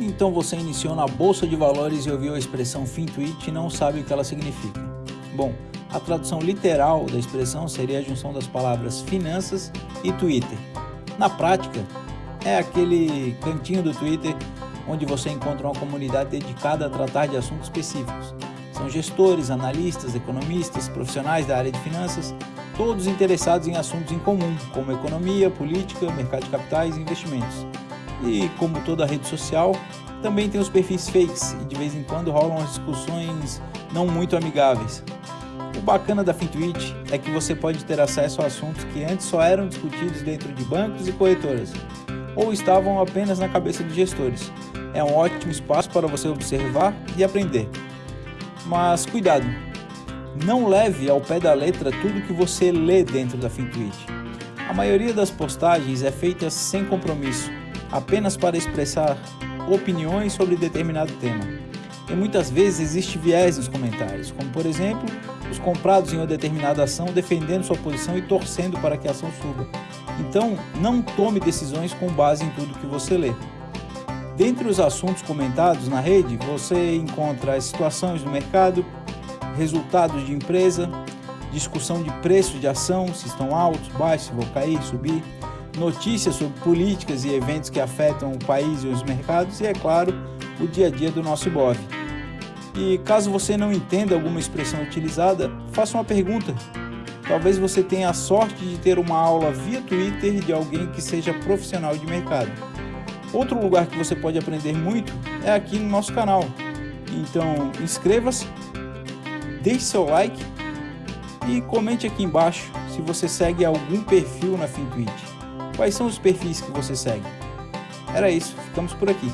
Então você iniciou na Bolsa de Valores e ouviu a expressão FinTwitch e não sabe o que ela significa. Bom, a tradução literal da expressão seria a junção das palavras finanças e Twitter. Na prática, é aquele cantinho do Twitter onde você encontra uma comunidade dedicada a tratar de assuntos específicos. São gestores, analistas, economistas, profissionais da área de finanças, todos interessados em assuntos em comum, como economia, política, mercado de capitais e investimentos. E como toda rede social, também tem os perfis fakes e de vez em quando rolam as discussões não muito amigáveis. O bacana da FinTwitch é que você pode ter acesso a assuntos que antes só eram discutidos dentro de bancos e corretoras, ou estavam apenas na cabeça de gestores. É um ótimo espaço para você observar e aprender. Mas cuidado, não leve ao pé da letra tudo que você lê dentro da FinTwitch. A maioria das postagens é feita sem compromisso, apenas para expressar opiniões sobre determinado tema. E muitas vezes existe viés nos comentários, como por exemplo, os comprados em uma determinada ação defendendo sua posição e torcendo para que a ação suba. Então, não tome decisões com base em tudo que você lê. Dentre os assuntos comentados na rede, você encontra as situações do mercado, resultados de empresa, discussão de preços de ação, se estão altos, baixos, se vão cair, subir, notícias sobre políticas e eventos que afetam o país e os mercados e, é claro, o dia a dia do nosso IBOV. E caso você não entenda alguma expressão utilizada, faça uma pergunta. Talvez você tenha a sorte de ter uma aula via Twitter de alguém que seja profissional de mercado. Outro lugar que você pode aprender muito é aqui no nosso canal. Então inscreva-se, deixe seu like e comente aqui embaixo se você segue algum perfil na FinTwitch. Quais são os perfis que você segue? Era isso, ficamos por aqui.